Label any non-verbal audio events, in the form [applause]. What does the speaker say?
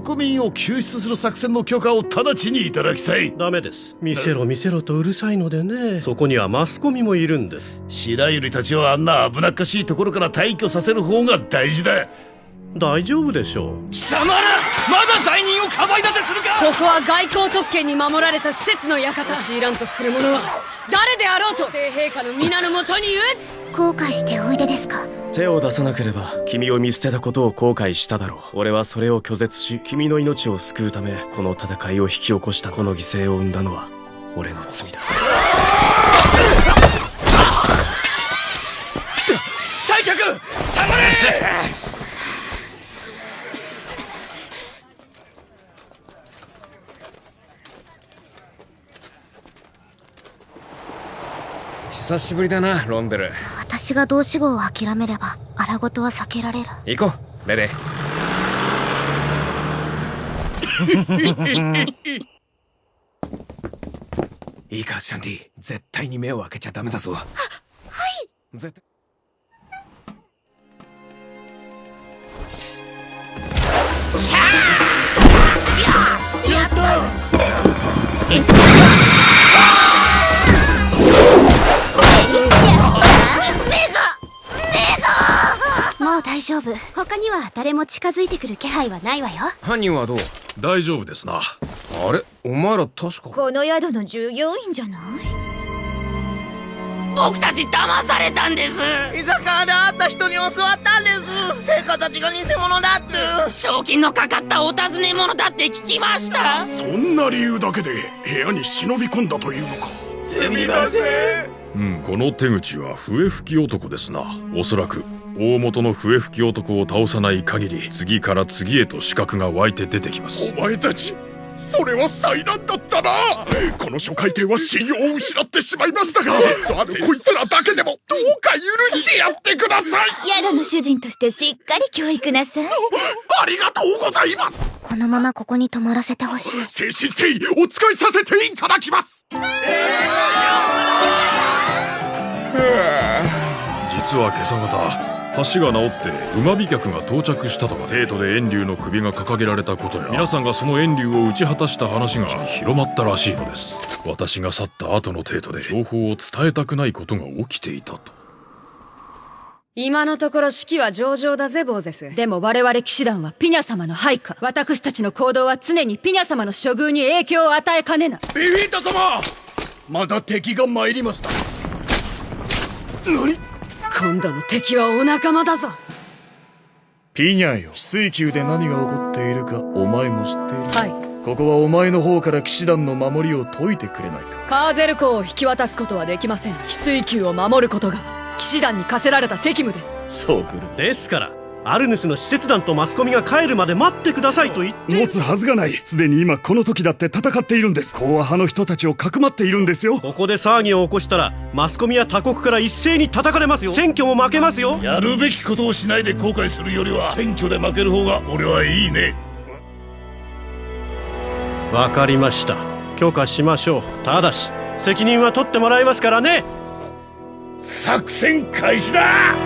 国民を救出する作戦の許可を直ちにいただきたい。ダメです。見せろ見せろとうるさいのでね。そこにはマスコミもいるんです。白百合たちをあんな危なっかしいところから退去させる方が大事だ大丈夫でしょう。貴様らまだ罪人をかばい立てするか？ここは外交特権に守られた施設の館。強いらんとする者は誰であろうと帝陛下の皆のもとに打つ。後悔しておいでですか？手を出さなければ君を見捨てたことを後悔しただろう。俺はそれを拒絶し君の命を救うためこの戦いを引き起こした。この犠牲を生んだのは俺の罪だ退却下がれ久しぶりだなロンデル。私が同志号を諦めれば荒事は避けられる。行こうレデ [laughs] いいかシャンティ。絶対に目を開けちゃダメだぞ。ははい。絶対。シャーやもう大丈夫。他には誰も近づいてくる気配はないわよ。犯人はどう？大丈夫ですな。あれ？お前ら確か。この宿の従業員じゃない？僕たち騙されたんです。居酒屋で会った人に教わったんです。成果たちが偽物だって。賞金のかかったお尋ね者だって聞きました。そんな理由だけで部屋に忍び込んだというのか。すみません。うんこの手口は笛吹き男ですな。おそらく大元の笛吹き男を倒さない限り次から次へと資格が湧いて出てきます。お前たちそれは災難だったな。この初回艇は信用を失ってしまいましたがあのこいつらだけでもどうか許してやってください。宿の主人としてしっかり教育なさい。ありがとうございます。このままここに泊まらせてほしい。誠心誠意お使いさせていただきます。実は今朝方橋が直って馬飛脚が到着したとか帝都で遠竜の首が掲げられたことや皆さんがその遠竜を打ち果たした話が広まったらしいのです。私が去った後の帝都で情報を伝えたくないことが起きていたと。今のところ式は上々だぜボーゼス。でも我々騎士団はピニャ様の配下。私たちの行動は常にピニャ様の処遇に影響を与えかねない。ビフィータ様!また敵が参りました。何?今度の敵はお仲間だぞ。ピニャよ。翡翠宮で何が起こっているかお前も知っている。はい。ここはお前の方から騎士団の守りを解いてくれないか。カーゼル港を引き渡すことはできません翡翠宮を守ることが騎士団に課せられた責務ですそうくるですからアルヌスの使節団とマスコミが帰るまで待ってくださいと言って持つはずがない。すでに今この時だって戦っているんです。講和派の人たちをかくまっているんですよ。ここで騒ぎを起こしたらマスコミや他国から一斉に叩かれますよ。選挙も負けますよ。やるべきことをしないで後悔するよりは選挙で負ける方が俺はいいね。わかりました。許可しましょう。ただし責任は取ってもらいますからね。作戦開始だ